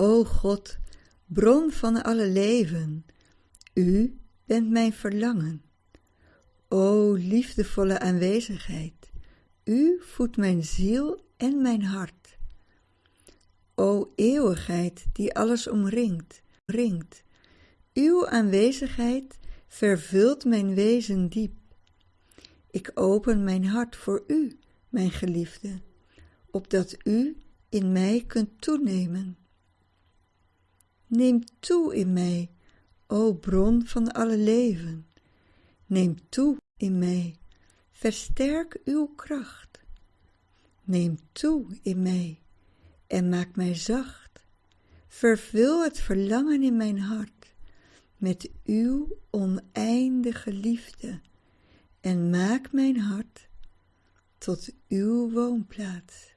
O God, bron van alle leven, U bent mijn verlangen. O liefdevolle aanwezigheid, U voedt mijn ziel en mijn hart. O eeuwigheid die alles omringt, ringt, Uw aanwezigheid vervult mijn wezen diep. Ik open mijn hart voor U, mijn geliefde, opdat U in mij kunt toenemen. Neem toe in mij, o bron van alle leven. Neem toe in mij, versterk uw kracht. Neem toe in mij en maak mij zacht. Vervul het verlangen in mijn hart met uw oneindige liefde en maak mijn hart tot uw woonplaats.